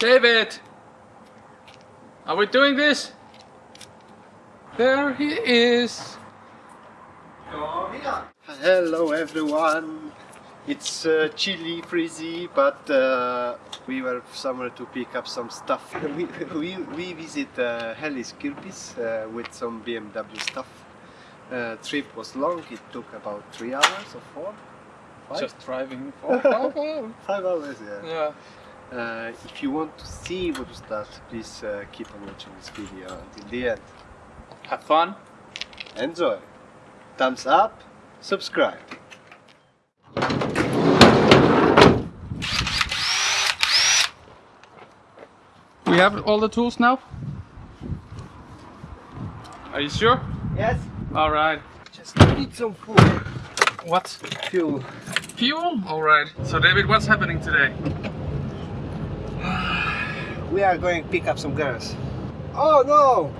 David! Are we doing this? There he is. Hello everyone. It's uh, chilly, freezy, but uh, we were somewhere to pick up some stuff. We, we, we visit uh, Hellis Kirpis uh, with some BMW stuff. Uh, trip was long, it took about three hours or four? Five? Just driving for five hours. Five hours, yeah. Yeah. Uh, if you want to see what was that, please uh, keep on watching this video until the end. Have fun. Enjoy! Thumbs up, subscribe. We have all the tools now? Are you sure? Yes? Alright. Just need some food. What? Fuel. Fuel? Alright. So David, what's happening today? We are going to pick up some girls. Oh no!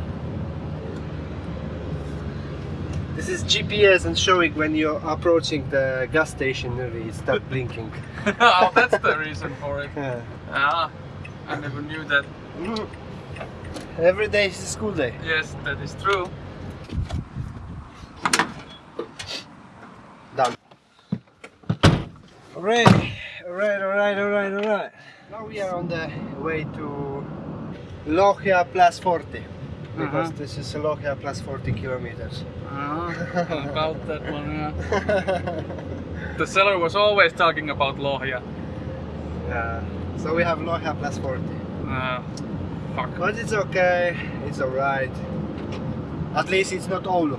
This is GPS and showing when you're approaching the gas station it start blinking. oh, that's the reason for it. Yeah. Ah, I never knew that. Every day is a school day. Yes, that is true. Done. Alright, alright, alright, alright, alright. Now we are on the way to Lohja plus 40. Because Uh-huh. this is Lohja plus 40 kilometers. Ah, about that one, yeah. The seller was always talking about Lohja. Yeah. So we have Lohja plus 40. Uh, fuck. But it's okay, it's alright. At least it's not Oulu.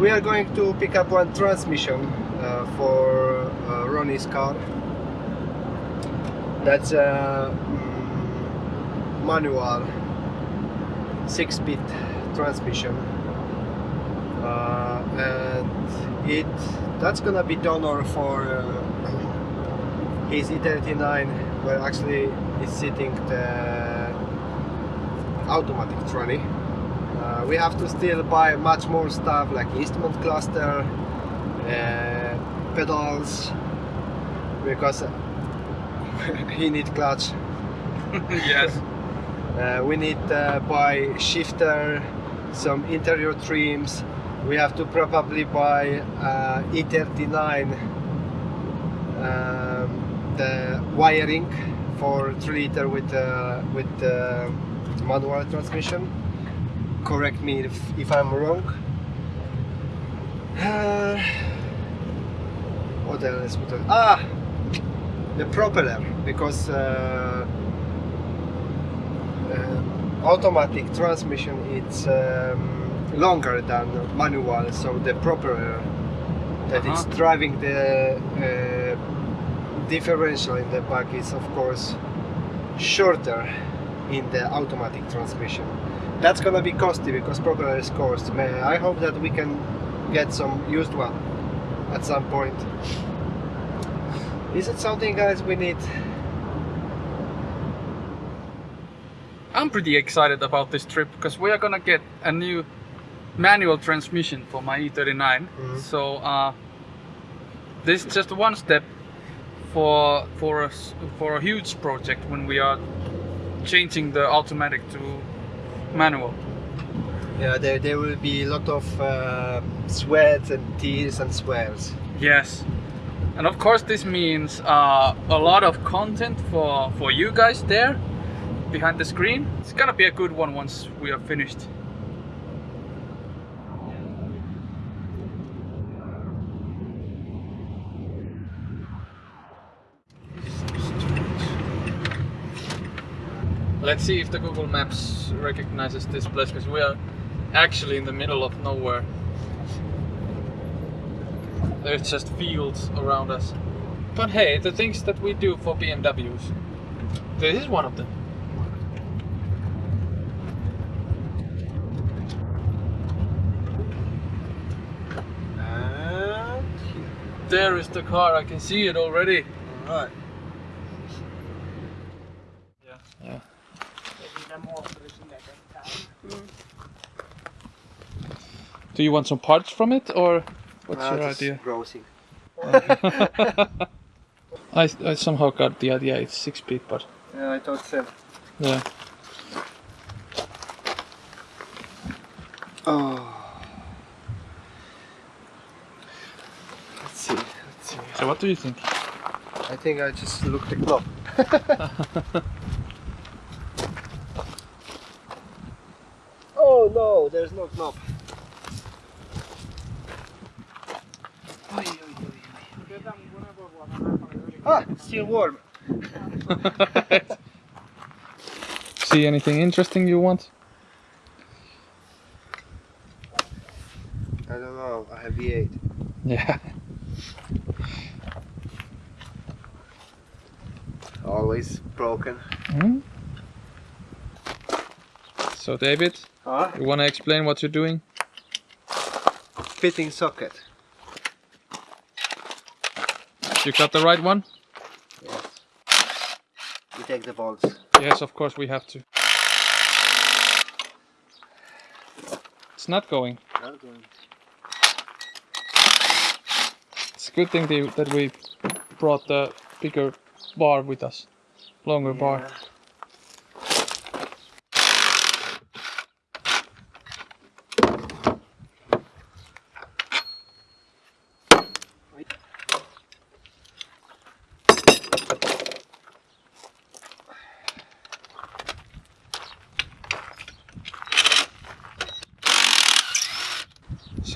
We are going to pick up one transmission uh, for uh, Ronnie's car. That's a manual 6-bit transmission. Uh, and it that's gonna be donor for uh, his E39 where actually is sitting the automatic trolley. Uh, we have to still buy much more stuff like instrument cluster, uh, pedals, because he need clutch. yes. Uh, we need uh, buy shifter, some interior trims. We have to probably buy uh, E39 um, the wiring for 3 liter with uh, with uh, manual transmission. Correct me if, if I'm wrong. Uh, what else? What else? Ah, the propeller because. Uh, uh, automatic transmission it's um, longer than manual so the propeller that is Uh-huh. driving the uh, differential in the back is of course shorter in the automatic transmission that's gonna be costly because propeller is cost I hope that we can get some used one at some point is it something guys we need I'm pretty excited about this trip because we are gonna get a new manual transmission for my E39. Mhm. So uh, this is just one step for for a, for a huge project when we are changing the automatic to manual. Yeah, there, there will be a lot of uh, sweat and tears and swears. Yes. And of course this means uh, a lot of content for, for you guys there behind the screen. It's gonna be a good one once we are finished. Let's see if the Google Maps recognizes this place because we are actually in the middle of nowhere. There's just fields around us. But hey, the things that we do for BMWs, this is one of them. And here. There is the car, I can see it already. Alright. Yeah. Yeah. Do you want some parts from it or what's Ah, your idea? Browsing. I, I somehow got the idea it's 6 speed, but Yeah, I thought so. Yeah. Oh. Let's see. Let's see. So what do you think? I think I just looked the knob. oh no, there's no knob. Oi, oi, oi, oi. Ah, still warm. See anything interesting you want? I don't know. I have V8. Yeah. Always broken. Hmm? So David, Huh? you wanna explain what you're doing? Fitting socket. You got the right one? Yes. You take the bolts. Yes, of course we have to. It's not going. It's a good thing that we brought the bigger bar with us. Longer bar.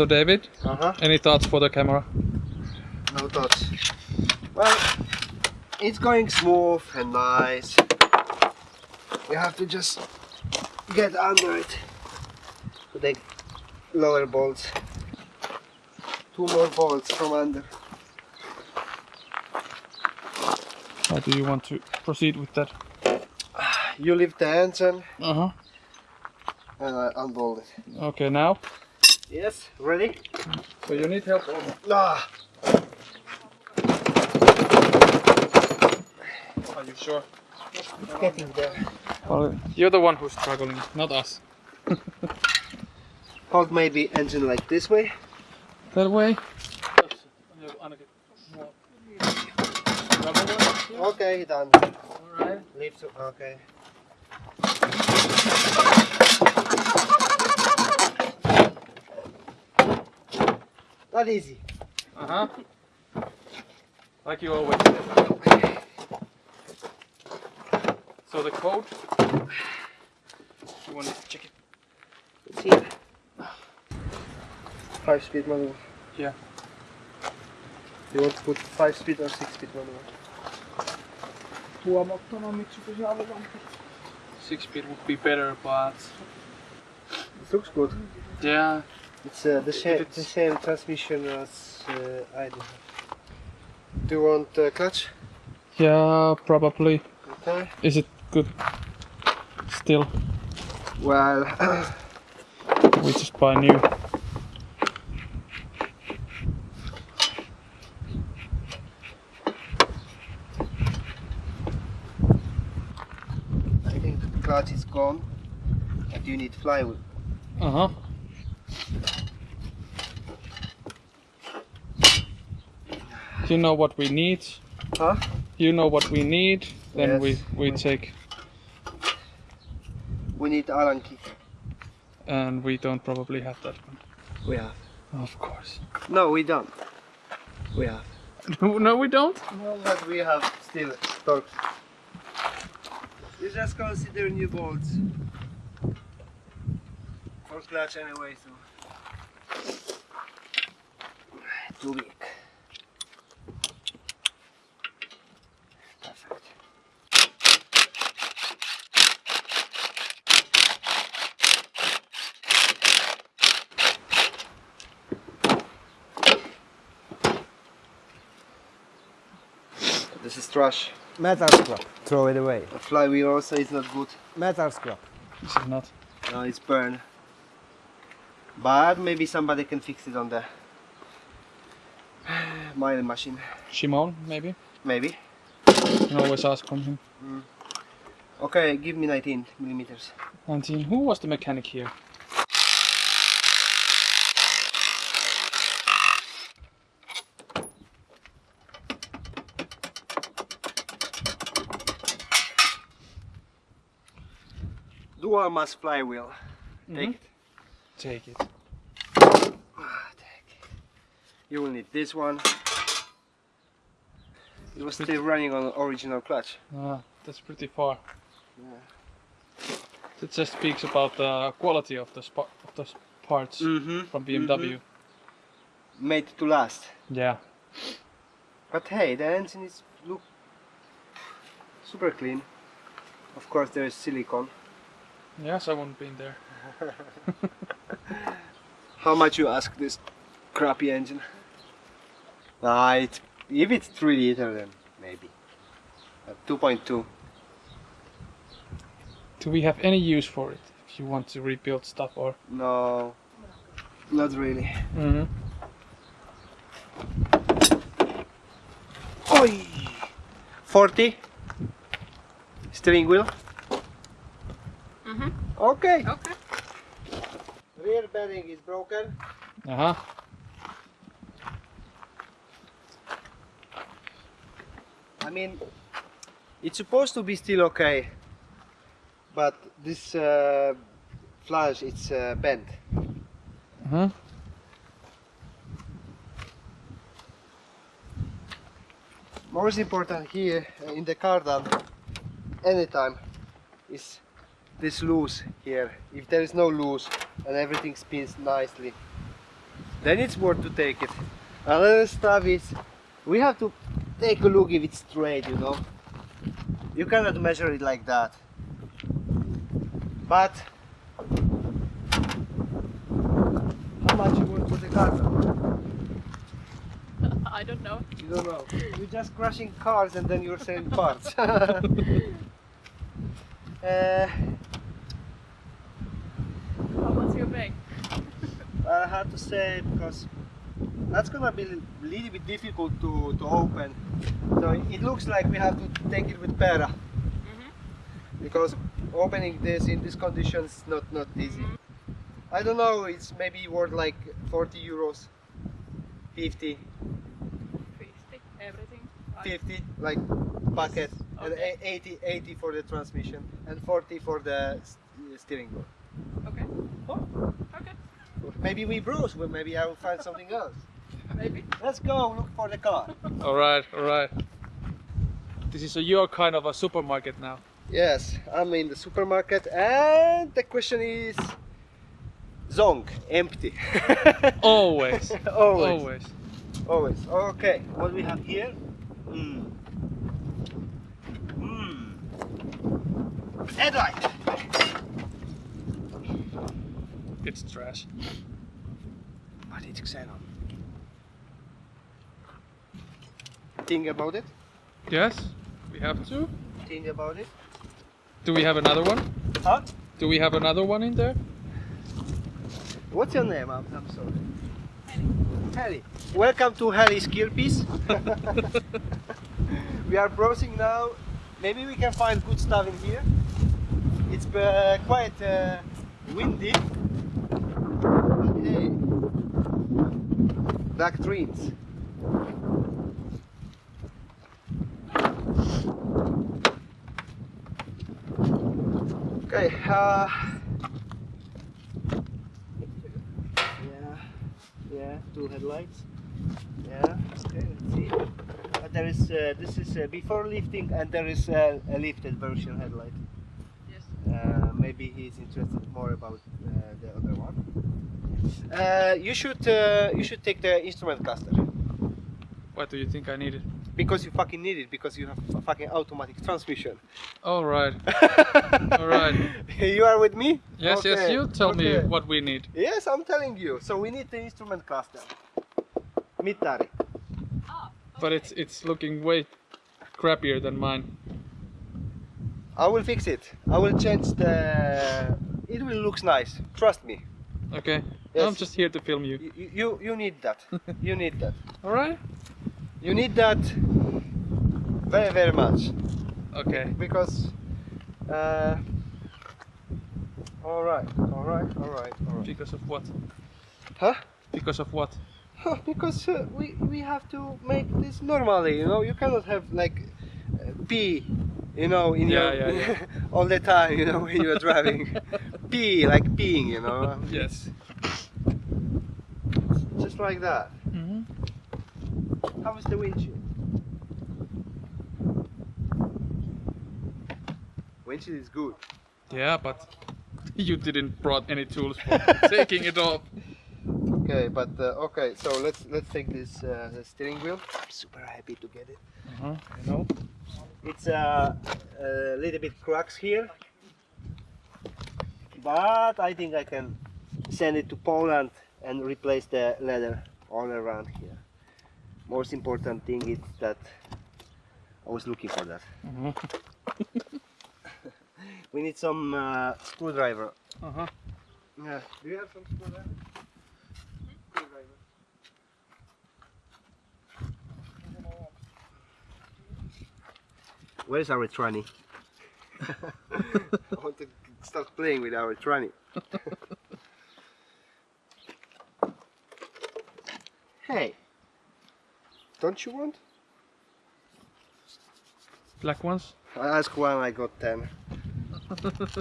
So David, Uh huh. any thoughts for the camera? No thoughts. Well, it's going smooth and nice. You have to just get under it to take lower bolts. Two more bolts from under. How do you want to proceed with that? You lift the engine Uh huh. and I unbolt it. Okay, now. Yes, ready? So you need help. Ah, Are you sure? It's getting there. Well, you're the one who's struggling, not us. Hold maybe engine like this way. That way. Okay, done. Alright. Lift. Okay. Not easy. Uh huh. Like you always. So the code. You want to check it? It's here. Five speed manual. Yeah. You want to put five speed or six speed manual? Six speed would be better, but It looks good. yeah. It's uh, the, same, the same transmission as uh, I do. Do you want uh, clutch? Yeah, probably. Okay. Is it good? Still, Well, we just buy new. I think the clutch is gone. But you need flywheel. Uh huh. You know what we need. Huh? You know what we need. Then Yes. we we take, We need Allen key. and we don't probably have that one. We have. Of course. No, we don't. We have. no, we don't. No, but we have still Torx. You just consider new bolts. For clutch anyway, so. Too big. This is trash. Metal scrap. Throw it away. The flywheel also is not good. Metal scrap. This is not. No, it's burned. But maybe somebody can fix it on the mining machine. Shimon, maybe. Maybe. You can always ask from him. Mm. Okay, give me 19 millimeters. 19. Who was the mechanic here? Dual mass flywheel. Take Mhm. it. Take it. Ah, take it. You will need this one. It was still running on original clutch. Ah, that's pretty far. Yeah. It just speaks about the quality of the of the parts Mm-hmm. from BMW. Made to last. Yeah. But hey, the engine is look super clean. Of course, there is silicone. Yes, I wouldn't been there. How much you ask this crappy engine? Ah, it, if it's 3 liter then maybe. Uh, 2.2. Do we have any use for it? If you want to rebuild stuff or. No, not really. Mm-hmm. Oi! 40 steering wheel. Okay. Okay. Rear bearing is broken. Uh huh. I mean, it's supposed to be still okay, but this uh, flange it's uh, bent. Uh huh. Most important here uh, in the cardan, anytime, is this loose here. If there is no loose and everything spins nicely, then it's worth to take it. Another stuff is we have to take a look if it's straight, you know. You cannot measure it like that. But how much you want for the cardan? I don't know. You don't know. You're just crashing cars and then you're selling parts. uh, How much you? I have to say because that's gonna be a little bit difficult to, to open. So it- looks like we have to take it with Pera Mhm. because opening this in these conditions is not not easy. I don't know. It's maybe worth like 40 euros, 50, 50, everything. Right. 50 like bucket, and Okay. a- 80 80 for the transmission and 40 for the steering wheel. Okay. Oh, Okay. maybe we browse, but maybe I will find something else. Maybe. Let's go look for the car. All right. All right. This is a your kind of a supermarket now. Yes, I'm in the supermarket, and the question is, Zong, empty. Always. always, Always. always. Okay, what we have here? Mm. Mm. Headlight. It's trash. But it's xenon. Think about it. Yes. We have to. Think about it. Do we have another one? Huh? Do we have another one in there? What's your name? I'm, I'm sorry. Harry. Welcome to Harry's Piece. we are browsing now. Maybe we can find good stuff in here. It's uh, quite uh, windy. Hey. Black trees. Okay. Uh, yeah. Yeah. Two headlights. Yeah. Okay. Let's see. Uh, there is. Uh, this is uh, before lifting, and there is uh, a lifted version headlight. Yes. Uh, maybe he's interested more about uh, the other one. Uh, you should uh, you should take the instrument cluster What do you think I need it? because you fucking need it because you have a fucking automatic transmission. All right. All right. you are with me? Yes. Yes. You tell me what we need. Yes, I'm telling you. So we need the instrument cluster. Mittari. Ah. But it's it's looking way crappier than mine. I will fix it. I will change the. It will looks nice. Trust me. Okay. Yes. I'm just here to film you. You you, you need that. you need that. All right. You need that very very much. Okay. because uh, all right all right all right all right Because of what? huh Because of what? Because uh, we we have to make this normally you know you cannot have like uh, p You know, in Yeah, your yeah, all the time, you know, when you are driving. Pee, like peeing, you know. Yes. Just like that. hmm How is the windshield? Windshield is good. Yeah, but you didn't brought any tools for taking it off. Okay, but uh, okay, so let's let's take this uh, the steering wheel. I'm super happy to get it. Uh-huh. I know. It's uh, a little bit cracks here, but I think I can send it to Poland and replace the leather all around here. Most important thing is that I was looking for that. Uh-huh. We need some uh, screwdriver. Uh-huh. Yeah. Do you have some? Screwdriver. Where's our tranny? I want to start playing with our tranny. hey, don't you want? Black ones? I asked one, I got ten.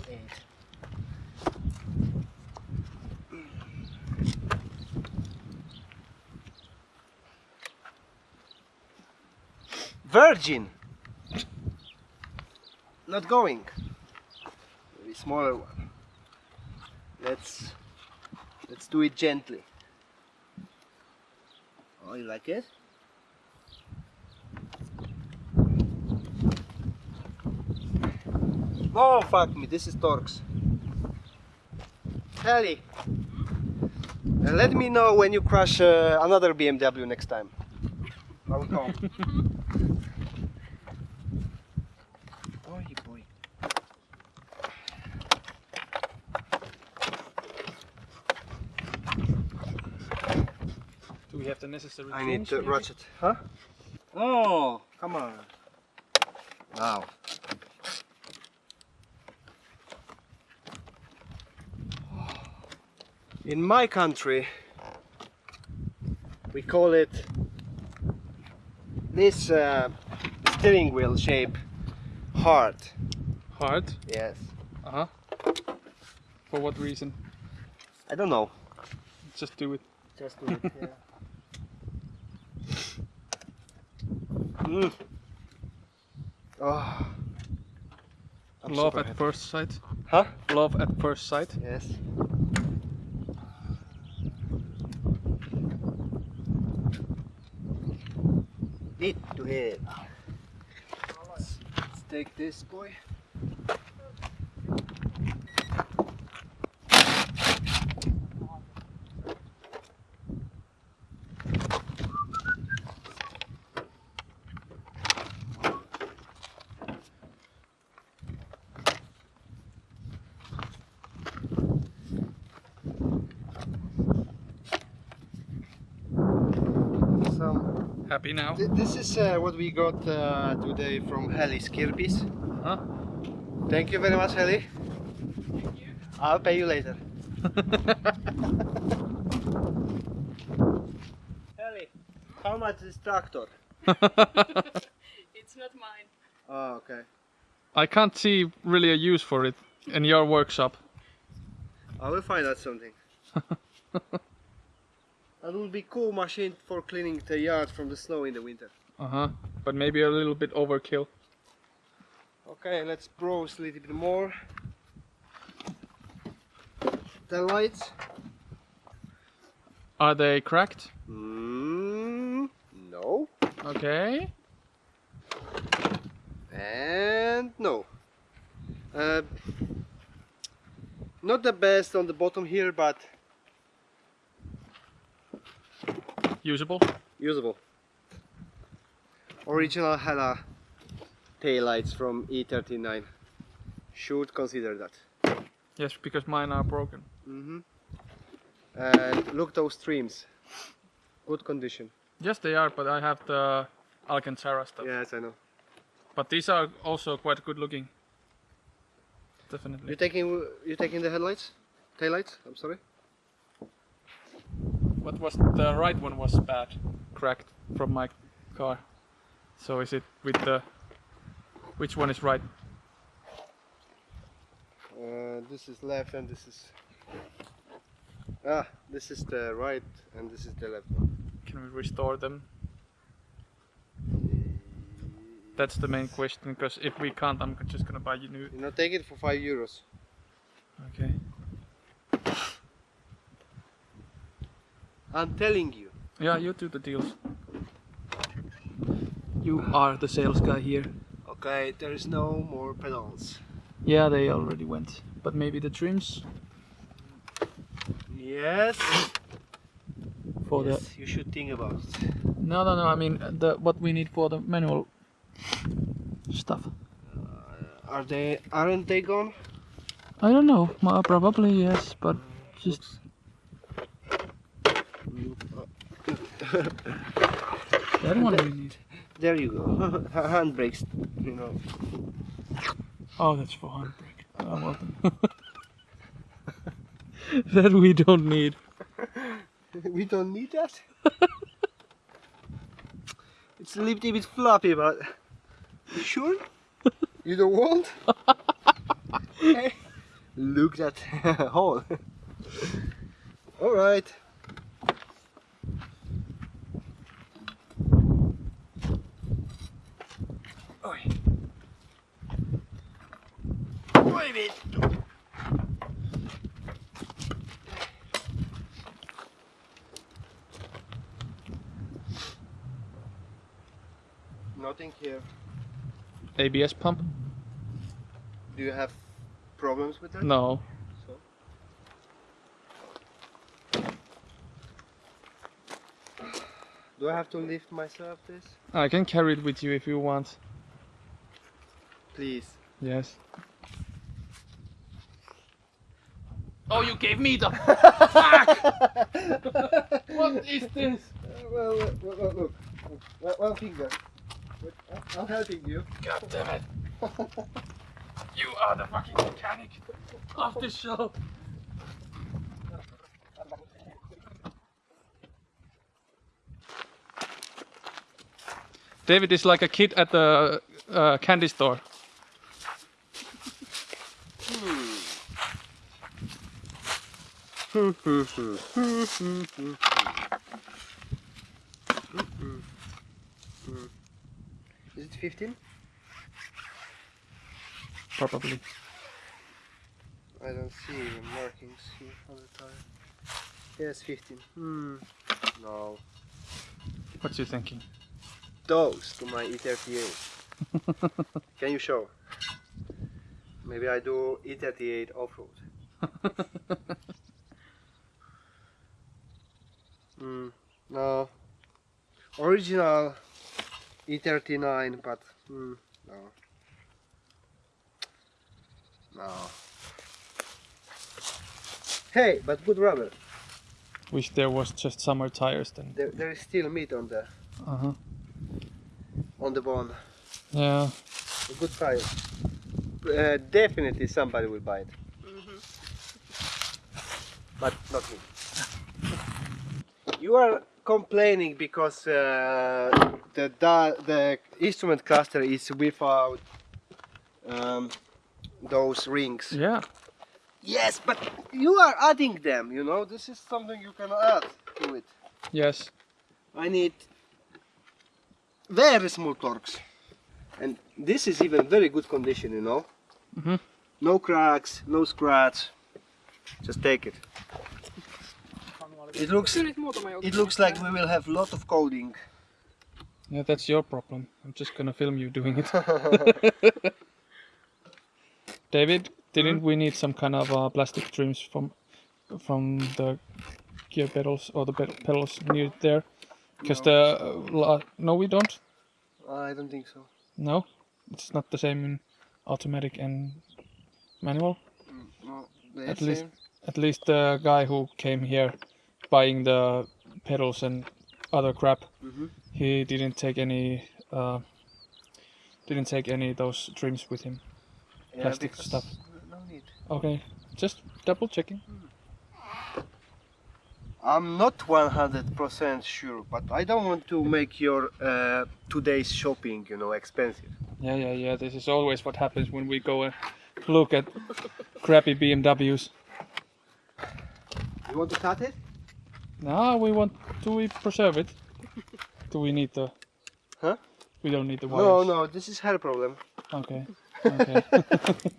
Virgin. Not going. Smaller one. Let's let's do it gently. Oh, you like it? Oh fuck me, this is Torx. Heli. Uh, let me know when you crash uh, another BMW next time. I will come. boy, boy. Do we have the necessary I need tools, to maybe? ratchet. Huh? Oh, come on. Wow. In my country, we call it this uh, steering wheel shape hard. Hard? Yes. Uh-huh. For what reason? I don't know. Just do it. Just do it. Yeah. mm. Oh. I'm Love at happy. first sight. Huh? Love at first sight. Yes. Need to hit. Let's, let's take this boy. Some Happy now? Th- This is uh, what we got uh, today from Heli Skirpis. Huh? Thank you very much, Heli. I'll pay you later. Heli, how much is tractor? It's not mine. Oh, okay. I can't see really a use for it in your workshop. I will find out something. that will be cool machine for cleaning the yard from the snow in the winter. Uh-huh. But maybe a little bit overkill. Okay, let's browse a little bit more. The lights. Are they cracked? Mm, no. Okay. And no. Uh, not the best on the bottom here, but Usable? usable. Original Hella taillights from E39. Should consider that. Yes, because mine are broken. hmm And look those streams. Good condition. Yes, they are, but I have the Alcantara stuff. Yes, I know. But these are also quite good looking. Definitely. You taking you taking the headlights? Taillights? I'm sorry. What was the right one was bad, cracked from my car. So is it with the Which one is right? Uh, this is left and this is. Ah, this is the right and this is the left one. Can we restore them? That's the main question. Because if we can't, I'm just gonna buy you new. You know, take it for five euros. Okay. I'm telling you. Yeah, you do the deals. You are the sales guy here. Okay, there is no more pedals. Yeah, they already went. But maybe the trims Yes. for yes, you should think about it. No, no, no. I mean uh, the what we need for the manual stuff. Uh, are they? Aren't they gone? I don't know. Probably yes, but uh, just that one we need. There you go. Handbrakes, you know. Oh, that's for handbrake. Oh, well that we don't need. we don't need that. it's a little bit floppy, but you sure? You don't want? Hey, Look that hole. All right. Oi. Wait. Nothing here. ABS pump? Do you have problems with that? No. So? Do I have to lift myself this? I can carry it with you if you want. Please. Yes. Oh, you gave me the. what is this? well, well, well, well, look. One, one finger. I'm helping you. God damn it. You are the fucking mechanic of this show. David is like a kid at the uh, candy store. Is it 15? Probably. I don't see the markings here on the tire. Yes, 15. Hmm. No. What you thinking? Those to my E E38. Can you show? Maybe I do E38 off-road. Hmm. No. Original E39, but hmm, no. No. Hey, but good rubber. Wish there was just summer tires then. There, there is still meat on the Uh huh. on the bone. Yeah. A good tire. Uh, definitely somebody will buy it. But not me. You are complaining because uh, the the instrument cluster is without um, those rings. Yeah. Yes, but you are adding them. You know, this is something you can add to it. Yes. I need very small Torx. And this is even very good condition, you know. Mhm. No cracks, no scratch. Just take it. It looks Kyllä niitä muutama joukko. it looks like we will have a lot of coding. Yeah, that's your problem. I'm just gonna film you doing it. David, didn't we need some kind of uh, plastic trims from from the gear pedals or the pedals near there? Because the uh, la- no, we don't. I don't think so. No, it's not the same in automatic and manual. No, At least- At least the guy who came here buying the pedals and other crap, Mhm. he didn't take any. Uh, didn't take any of those trims with him. plastic stuff. No need. Okay, just double checking. I'm not 100% sure, but I don't want to make your uh, today's shopping, you know, expensive. Yeah, yeah, yeah. This is always what happens when we go and look at crappy BMWs. You want to cut it? No, we want. Do we preserve it? Do we need the? Huh? We don't need the wires. No, no, this is her problem. Okay. Okay.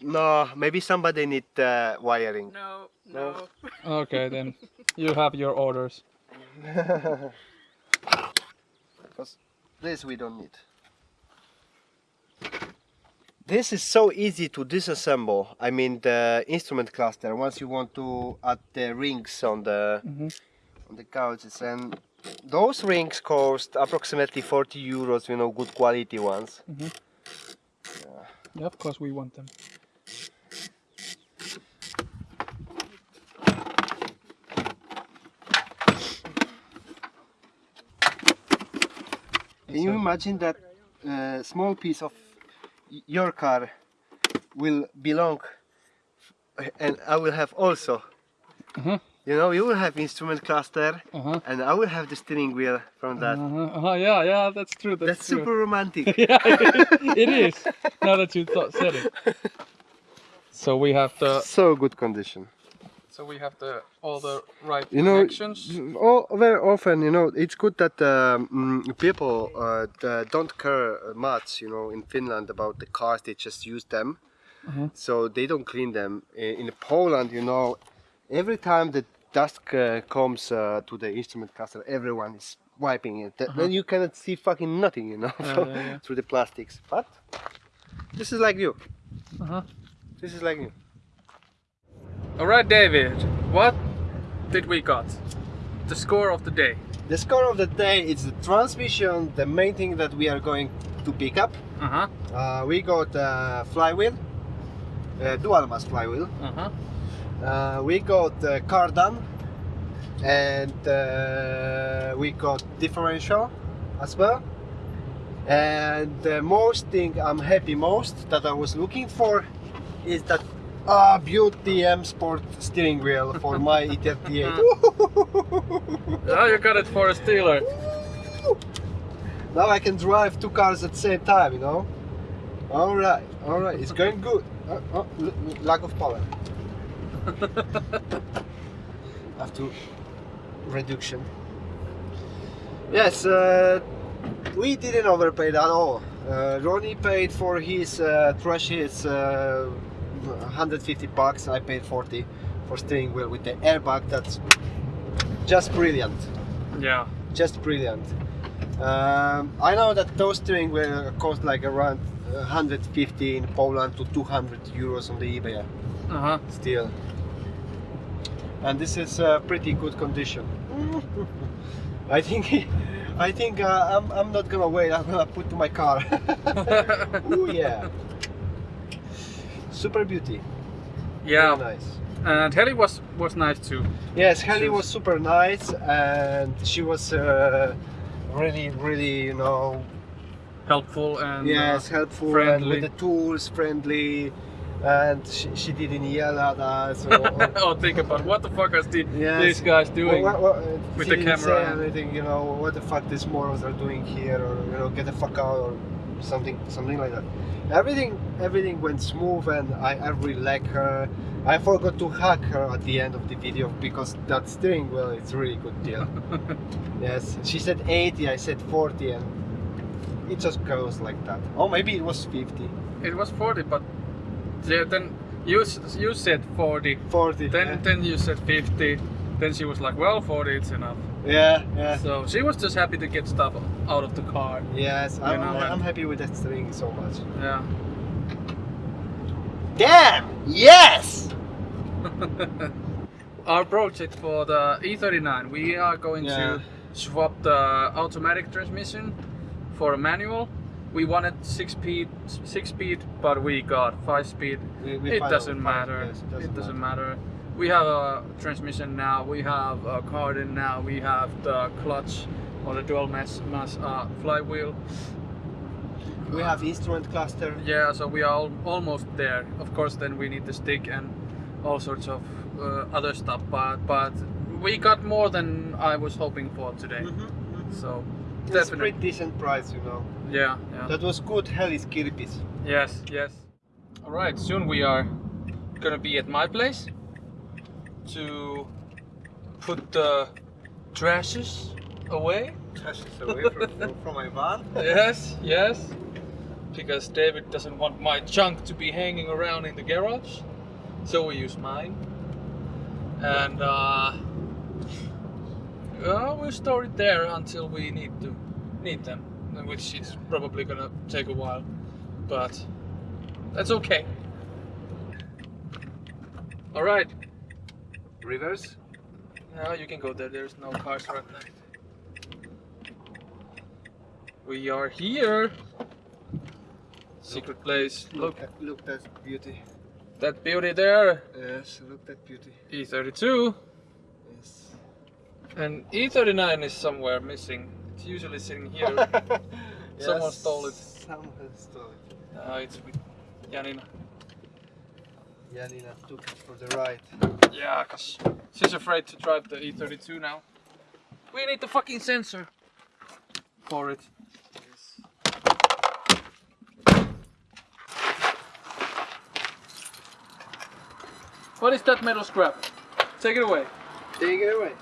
No, maybe somebody need uh, wiring. No, No. no. okay then. You have your orders. Because this we don't need. This is so easy to disassemble. I mean the instrument cluster. Once you want to add the rings on the Mhm. on the couches, and those rings cost approximately 40 euros. You know, good quality ones. Yeah, of course we want them. Can you imagine that uh, small piece of your car will belong, and I will have also. Mhm. You know, you will have instrument cluster, Uh huh. and I will have the steering wheel from that. Uh-huh. uh-huh. Yeah, yeah, that's true. That's, That's true. super romantic. yeah, it, it is. Now that you thought, said it. So we have the so good condition. So we have the all the right You know, connections. all, very often, you know, it's good that um, mm, people uh, don't care much, you know, in Finland about the cars. They just use them, Mhm. so they don't clean them. In Poland, you know, every time the dust uh, comes uh, to the instrument cluster, everyone is wiping it. Th- Then you cannot see fucking nothing, you know, Yeah, yeah, yeah. through the plastics. But this is like you. Uh-huh. This is like you. All right, David. What did we got? The score of the day. The score of the day is the transmission, the main thing that we are going to pick up. Uh huh. Uh, we got uh, flywheel, uh, dual mass flywheel. Uh huh. Uh, we got cardan, and uh, we got differential as well. And the most thing I'm happy most that I was looking for is that ah beauty M Sport steering wheel for my E E38. Now you got it for a stealer. now I can drive two cars at the same time, you know. All right, all right, it's going good. Uh, l- lack of power. have to reduction. Yes, uh, we didn't overpay at all. Uh, Ronnie paid for his uh, trash hits uh, 150 bucks. I paid 40 for steering wheel with the airbag. That's just brilliant Yeah. just brilliant. Um, I know that those steering wheel cost like around 150 in Poland to 200 euros on the eBay Uh huh. still. And this is uh, pretty good condition. I think I think uh, I'm, I'm not gonna wait. I'm gonna put to my car. oh yeah. Super beauty. yeah. Very nice. And Heli was was nice too. Yes, Heli was super nice, and she was uh, really, really, you know, Helpful and yes, uh, helpful and with the tools, friendly, and she, she didn't yell at us. Or, or- oh, think about what the fuck are the, Yes. these guys doing? What, what, uh, with the camera say anything, you know, what the fuck these morons are doing here, or you know, get the fuck out, or something, something like that. Everything, everything went smooth, and I, I really like her. I forgot to hug her at the end of the video because that steering wheel is really good deal. yes, she said 80, I said 40, and it just goes like that. Oh, maybe it was 50. It was 40, but yeah, then you you said 40. 40. Then yeah. then you said 50. Then she was like, well, 40 it's enough. yeah, yeah. So she was just happy to get stuff out of the car. Yes, I'm, know, I'm happy with that steering so much. Yeah. Damn! Yes! Our project for the E39, we are going Yeah. to swap the automatic transmission for a manual. We wanted six speed, six speed, but we got five speed. We- we it doesn't out matter. fine, yes, it doesn't matter. We have a transmission now. We have a cardan now. We have the clutch or the dual mass mass uh, flywheel. We have instrument cluster. Yeah, so we are al- almost there. Of course, then we need the stick and all sorts of uh, other stuff. But but we got more than I was hoping for today. Mm-hmm. So It's Definitely. pretty decent price, you know. Yeah, yeah. That was good Hellis Kirpis. Yes, yes. All right, soon we are gonna be at my place to put the trashes away. Trashes away from, from, my van. Yes, yes. Because David doesn't want my junk to be hanging around in the garage, so we use mine. And uh, uh, we'll store it there until we need to need them, which is probably gonna take a while, but that's okay. All right, Rivers. now you can go there. There's no cars right now. We are here. Secret place. Look, at look that beauty. that beauty there. Yes, look that beauty. E32. Yes. And E39 is somewhere missing. It's usually sitting here. Someone stole it. Someone stole it. uh, it's with Janina. Janina took it for the ride. Yeah, cause she's afraid to drive the E32 now. We need the fucking sensor for it. What is that metal scrap? Take it away. Take it away.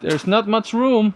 There's not much room.